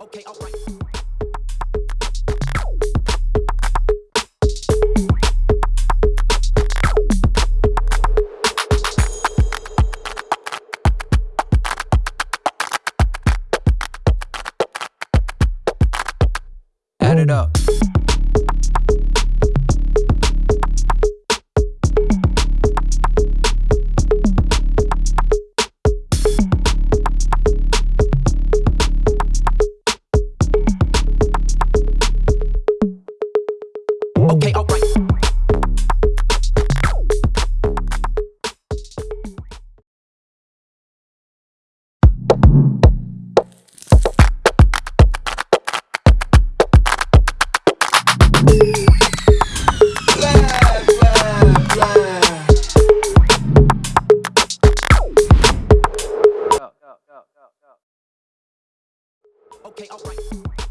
Okay, alright. Add it up. Okay, alright.